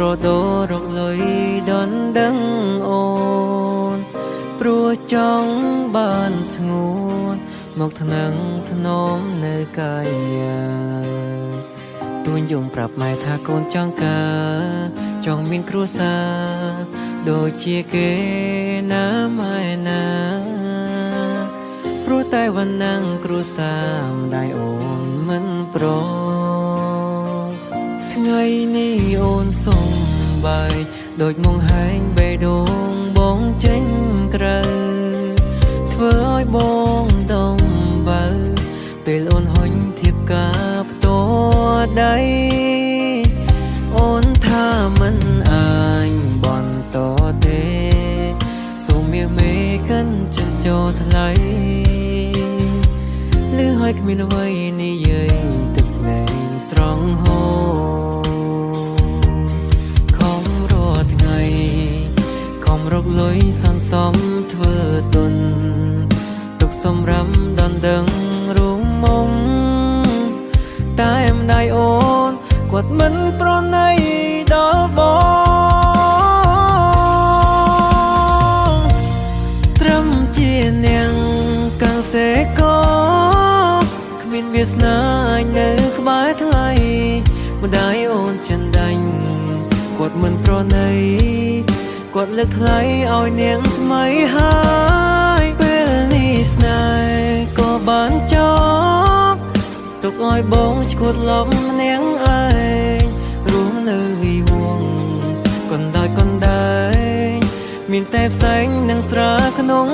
ដូររកលុយដនដឹងអូនព្រោះចង់បានស្ងួនមកថ្នឹងថ្នមនៅកាយាទួញយំប្រាប់ម៉ែថាកូនចង់ការចង់មានគ្រួសារដូចជាគេណាម៉ែណាព្រោះតែវណ្ណងគ្រួសារម្ដាយអូនមិនប្រ ថ្ងៃនេះអូនសុំបាយដូចមកហែងបេះដូងបងចេញក្រៅធ្វើឲ្យបងដំបើពេលអូនហុញធៀបការផ្ទាល់ដៃអូនថាមិនអាចបន្តទេសូមមាសមេកិនចិនចោថ្លៃលឺឲ្យគ្មានអ្វីនិ កលុយសន្សំធ្វើទុនទុកសម្រាប់ដណ្ដឹងរួមមុំតែម្ដាយអូនគាត់មិនប្រ គាត់លើកថ្លៃឲ្យនាងថ្មីហើយពេលនេះស្នេហ៍ក៏បានចប់ទុកឲ្យបងឈួតលំនាងឯងរួមនៅវិវងកណ្ដាច់កណ្ដែងមានតែផ្សែងនិងស្រាក្នុង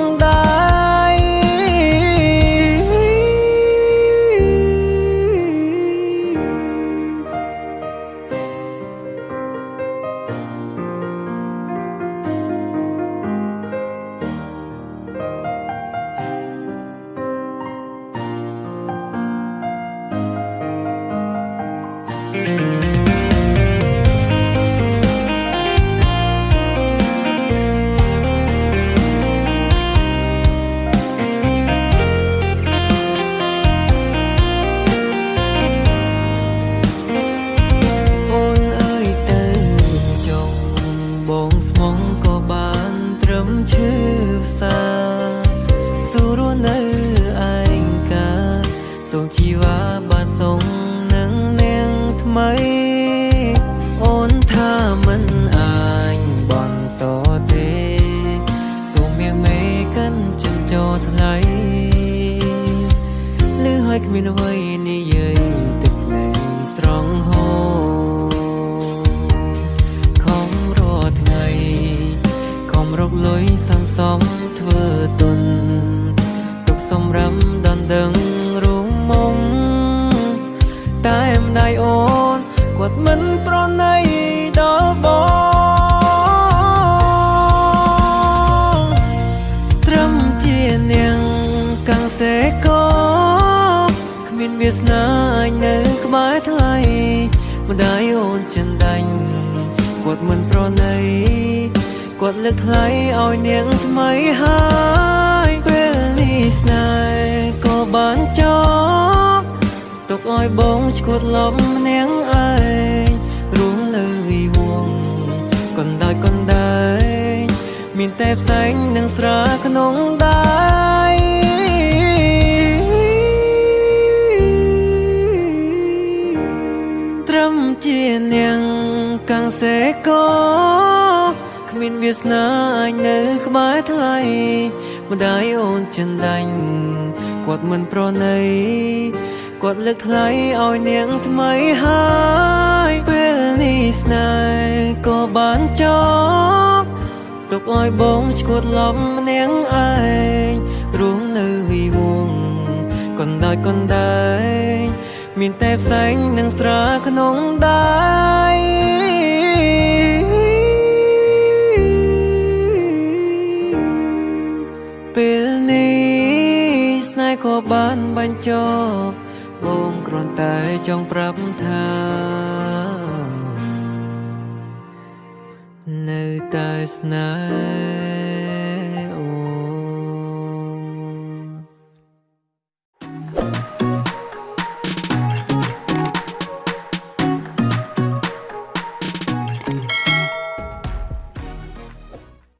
ស្មងក៏បានត្រឹមឈឺផ្សាសួរស់នៅឯងកាសូមជីវ៉ាបានសងនឹងនាងថ្មីអូនថាមិនអាចបន្តទេសូមមាសមេកិនចិនចោថ្លៃលឺឲ្យគ្មានអ្វីនិយាយទឹកណែស្រង់ហូរខំរាល់ថ្ងៃខំរកលុយសន្សំ ម្ដាយអូនចិនដាញ់គាត់មិនប្រណីគាត់លើកថ្លៃឲ្យនាងថ្មីហើយពេលនេះស្នេហ៍ក៏បានចប់ទុកឲ្យបងឈួតលំនាងឯងរួមនៅវិវងកណ្ដាច់កណ្ដែងមានតែផ្សែងនិងស្រាក្នុងដៃត្រឹ ងកាំងសេកោគ្មានវាសនាអាចនៅក្បែរថ្លៃម្ដាយអូនចិនដាញ់គាត់មិនប្រណីគាត់លើកថ្លៃឲ្យនាងថ្មីហើយពេលនេះស្នេហ៍ក៏បានចប់ទុកឲ្យបងឈួតលំនាងឯងរួមនៅវិវងកណ្ដាច់កណ្ដែងមានតែផ្សែងនិងស្រាក្នុងដៃ បានបញ្ចប់បងគ្រាន់តែចង់ប្រាប់ថានៅតែស្នេហ៍